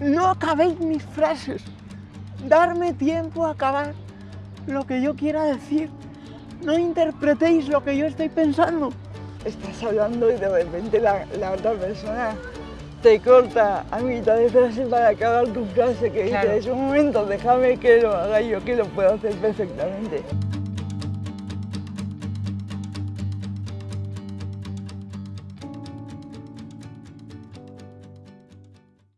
No acabéis mis frases. Darme tiempo a acabar lo que yo quiera decir. No interpretéis lo que yo estoy pensando. Estás hablando y de repente la, la otra persona te corta a mitad de frase para acabar tu frase que Claro. dices, un momento, déjame que lo haga yo, que lo puedo hacer perfectamente.